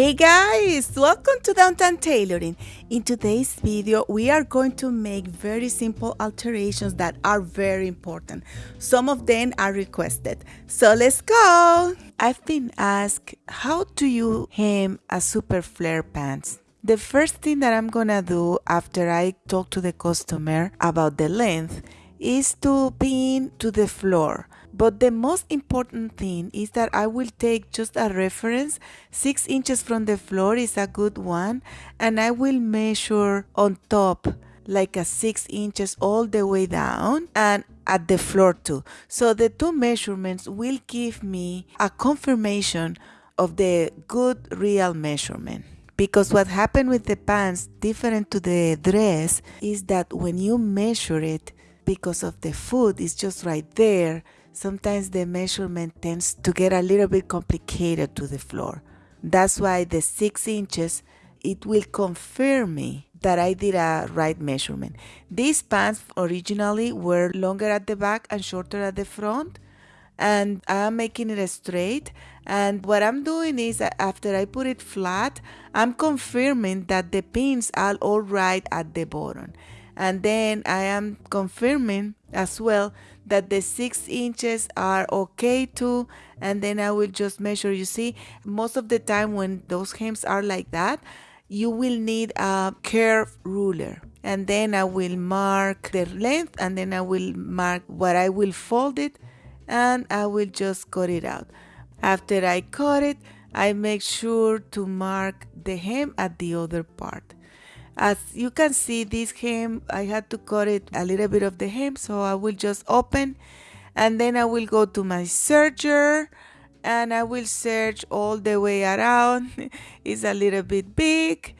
Hey guys, welcome to Downtown Tailoring. In today's video, we are going to make very simple alterations that are very important. Some of them are requested. So let's go. I've been asked, how do you hem a super flare pants? The first thing that I'm gonna do after I talk to the customer about the length is to pin to the floor. But the most important thing is that I will take just a reference. Six inches from the floor is a good one. And I will measure on top like a six inches all the way down and at the floor too. So the two measurements will give me a confirmation of the good real measurement because what happened with the pants different to the dress is that when you measure it because of the foot is just right there sometimes the measurement tends to get a little bit complicated to the floor. That's why the six inches, it will confirm me that I did a right measurement. These pants originally were longer at the back and shorter at the front and I'm making it straight and what I'm doing is after I put it flat I'm confirming that the pins are all right at the bottom and then I am confirming as well that the six inches are okay too and then I will just measure. You see most of the time when those hems are like that you will need a curve ruler. And then I will mark the length and then I will mark what I will fold it and I will just cut it out. After I cut it I make sure to mark the hem at the other part as you can see this hem I had to cut it a little bit of the hem so I will just open and then I will go to my serger and I will serge all the way around. It's a little bit big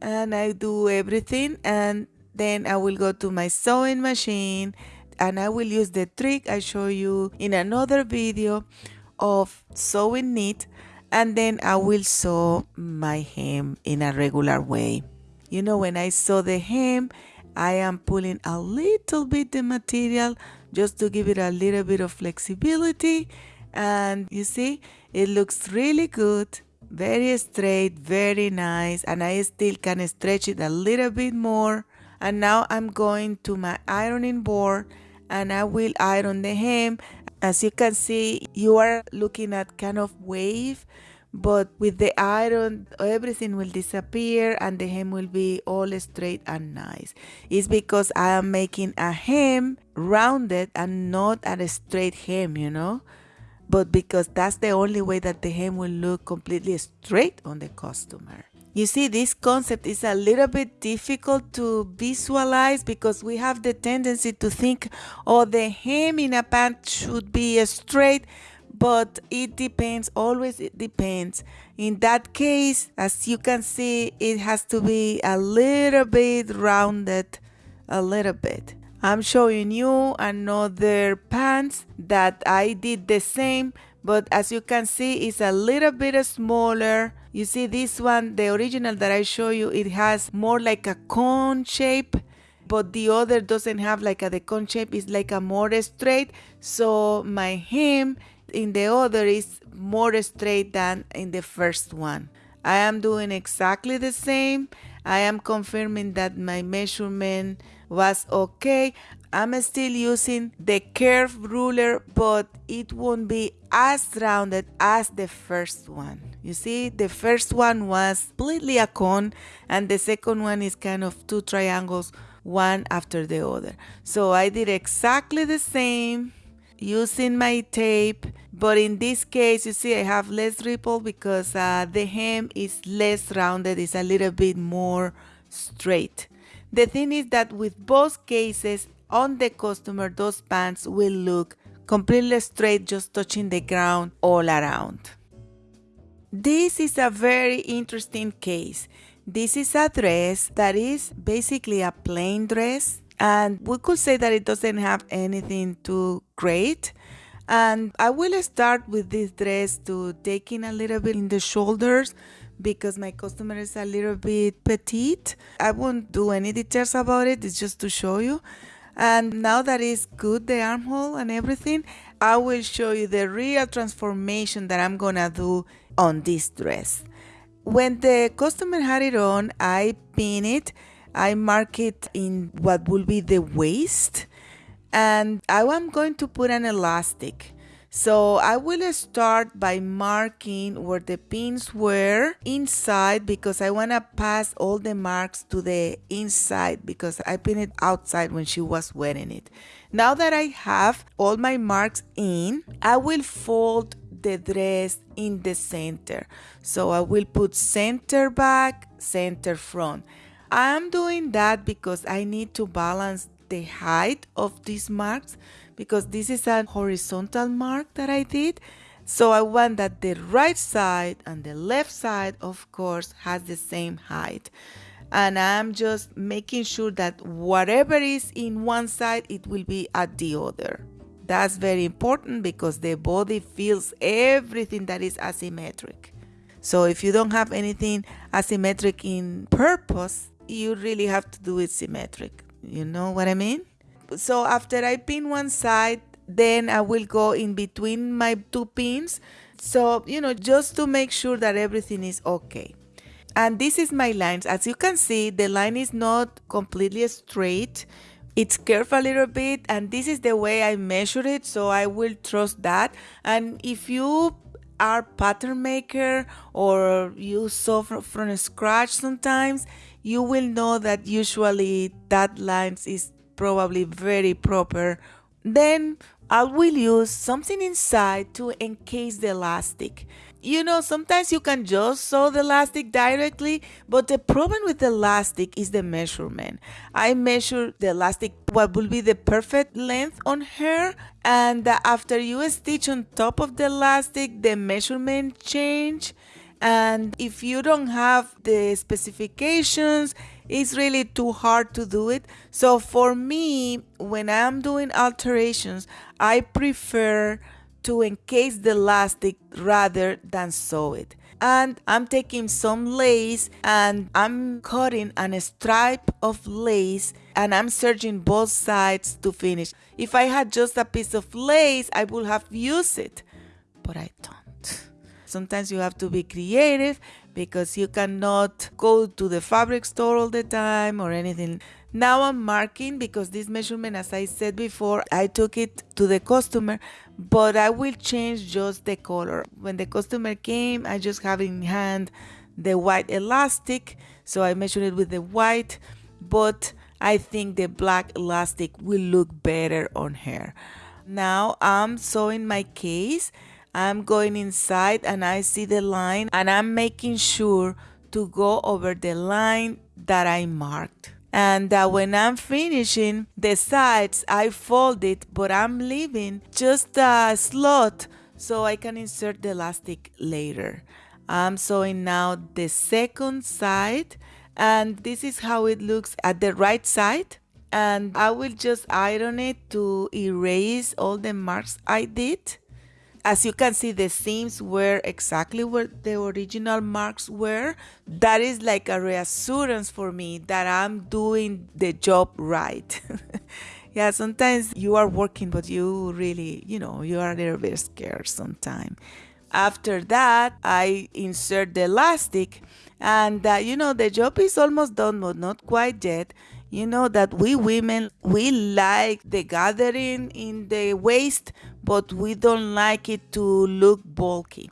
and I do everything and then I will go to my sewing machine and I will use the trick I show you in another video of sewing knit and then I will sew my hem in a regular way you know when I sew the hem I am pulling a little bit the material just to give it a little bit of flexibility. And you see it looks really good very straight very nice and I still can stretch it a little bit more. And now I'm going to my ironing board and I will iron the hem as you can see you are looking at kind of wave but with the iron everything will disappear and the hem will be all straight and nice. It's because i am making a hem rounded and not a straight hem you know? But because that's the only way that the hem will look completely straight on the customer. You see, this concept is a little bit difficult to visualize because we have the tendency to think, oh, the hem in a pant should be straight, but it depends always it depends. In that case as you can see it has to be a little bit rounded a little bit. I'm showing you another pants that i did the same but as you can see it's a little bit smaller. You see this one the original that i show you it has more like a cone shape but the other doesn't have like a the cone shape it's like a more straight. So my hem in the other is more straight than in the first one. I am doing exactly the same. I am confirming that my measurement was okay. I'm still using the curve ruler, but it won't be as rounded as the first one. You see, the first one was completely a cone, and the second one is kind of two triangles, one after the other. So I did exactly the same using my tape but in this case you see I have less ripple because uh, the hem is less rounded it's a little bit more straight. The thing is that with both cases on the customer those pants will look completely straight just touching the ground all around. This is a very interesting case. This is a dress that is basically a plain dress and we could say that it doesn't have anything too great and I will start with this dress to taking a little bit in the shoulders because my customer is a little bit petite. I won't do any details about it, it's just to show you. And now that it's good, the armhole and everything, I will show you the real transformation that I'm gonna do on this dress. When the customer had it on, I pin it. I mark it in what will be the waist. And I am going to put an elastic. So I will start by marking where the pins were inside because I want to pass all the marks to the inside because I pinned it outside when she was wearing it. Now that I have all my marks in, I will fold the dress in the center. So I will put center back, center front. I'm doing that because I need to balance the height of these marks because this is a horizontal mark that I did. So I want that the right side and the left side, of course, has the same height. And I'm just making sure that whatever is in one side, it will be at the other. That's very important because the body feels everything that is asymmetric. So if you don't have anything asymmetric in purpose, you really have to do it symmetric. You know what I mean? So after I pin one side, then I will go in between my two pins. So, you know, just to make sure that everything is okay. And this is my lines. As you can see, the line is not completely straight. It's curved a little bit and this is the way I measure it. So I will trust that. And if you are pattern maker or you sew from, from scratch sometimes, you will know that usually that lines is probably very proper. Then I will use something inside to encase the elastic. You know, sometimes you can just sew the elastic directly, but the problem with the elastic is the measurement. I measure the elastic, what will be the perfect length on her, and after you stitch on top of the elastic, the measurement change and if you don't have the specifications it's really too hard to do it so for me when i'm doing alterations i prefer to encase the elastic rather than sew it and I'm taking some lace and I'm cutting a stripe of lace and I'm serging both sides to finish. If I had just a piece of lace, I would have used it, but I don't. Sometimes you have to be creative because you cannot go to the fabric store all the time or anything. Now I'm marking because this measurement, as I said before, I took it to the customer, but I will change just the color. When the customer came, I just have in hand the white elastic, so I measured it with the white, but I think the black elastic will look better on her. Now I'm sewing my case I'm going inside and I see the line and I'm making sure to go over the line that I marked. And uh, when I'm finishing the sides, I fold it, but I'm leaving just a slot so I can insert the elastic later. I'm sewing now the second side and this is how it looks at the right side and I will just iron it to erase all the marks I did as you can see the seams were exactly where the original marks were. That is like a reassurance for me that i'm doing the job right. Yeah sometimes you are working but you really you know you are a little bit scared sometimes after that i insert the elastic and uh, you know the job is almost done but not quite yet you know that we women we like the gathering in the waist but we don't like it to look bulky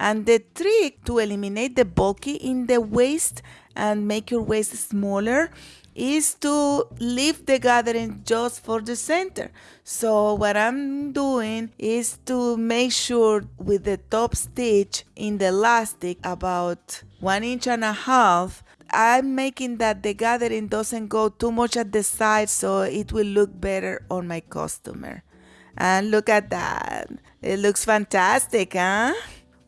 and the trick to eliminate the bulky in the waist and make your waist smaller is to leave the gathering just for the center. So what I'm doing is to make sure with the top stitch in the elastic about one inch and a half I'm making that the gathering doesn't go too much at the side so it will look better on my customer. And look at that. It looks fantastic, huh?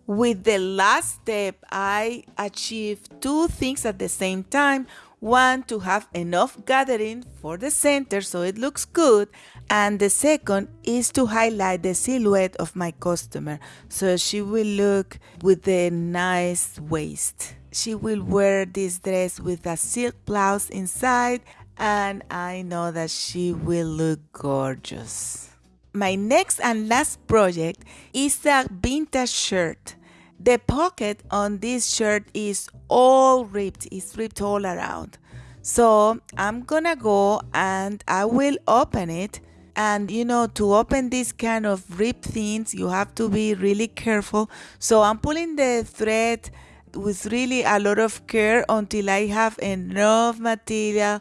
With the last step, I achieved two things at the same time. One, to have enough gathering for the center so it looks good. And the second is to highlight the silhouette of my customer so she will look with a nice waist she will wear this dress with a silk blouse inside and I know that she will look gorgeous. My next and last project is a vintage shirt. The pocket on this shirt is all ripped it's ripped all around. So I'm gonna go and I will open it. And you know to open this kind of ripped things you have to be really careful. So I'm pulling the thread with really a lot of care until I have enough material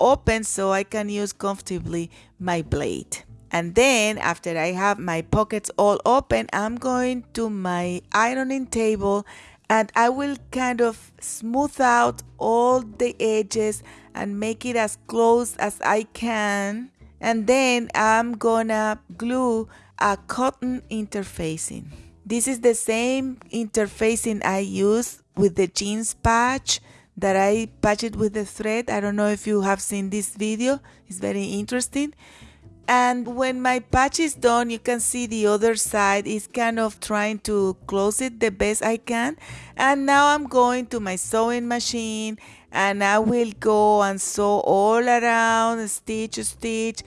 open so I can use comfortably my blade and then after I have my pockets all open I'm going to my ironing table and I will kind of smooth out all the edges and make it as close as I can and then I'm gonna glue a cotton interfacing. This is the same interfacing I use with the jeans patch that I patched it with the thread. I don't know if you have seen this video, it's very interesting. And when my patch is done you can see the other side is kind of trying to close it the best I can. And now I'm going to my sewing machine and I will go and sew all around stitch stitch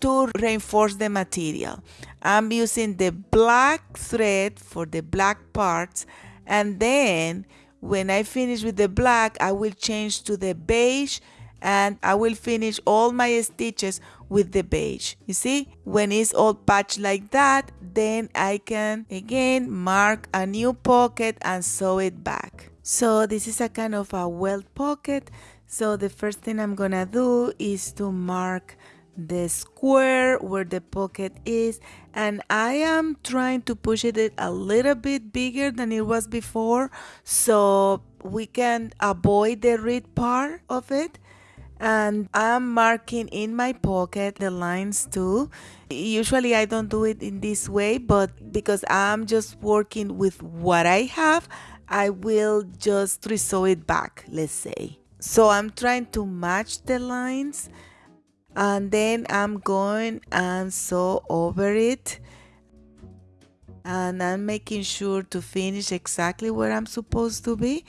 to reinforce the material I'm using the black thread for the black parts and then when I finish with the black I will change to the beige and I will finish all my stitches with the beige. You see, when it's all patched like that, then I can again mark a new pocket and sew it back. So this is a kind of a welt pocket. So the first thing I'm gonna do is to mark the square where the pocket is and I am trying to push it a little bit bigger than it was before so we can avoid the red part of it and I'm marking in my pocket the lines too. Usually I don't do it in this way, but because I'm just working with what I have, I will just resew it back, let's say. So I'm trying to match the lines and then I'm going and sew over it and I'm making sure to finish exactly where I'm supposed to be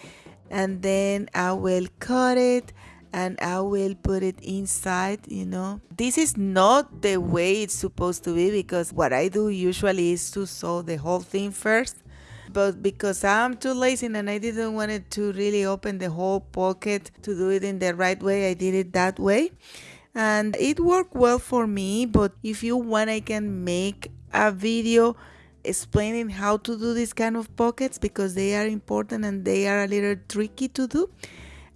and then I will cut it and I will put it inside, you know. This is not the way it's supposed to be because what I do usually is to sew the whole thing first. But because I'm too lazy and I didn't want it to really open the whole pocket to do it in the right way, I did it that way. And it worked well for me, but if you want, I can make a video explaining how to do this kind of pockets because they are important and they are a little tricky to do.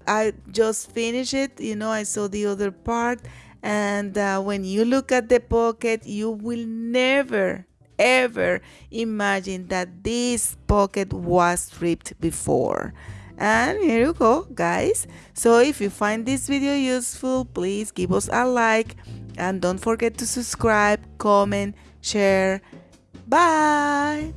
I just finished it, you know, I saw the other part. And uh, when you look at the pocket, you will never, ever imagine that this pocket was ripped before. And here you go, guys. So if you find this video useful, please give us a like. And don't forget to subscribe, comment, share. Bye!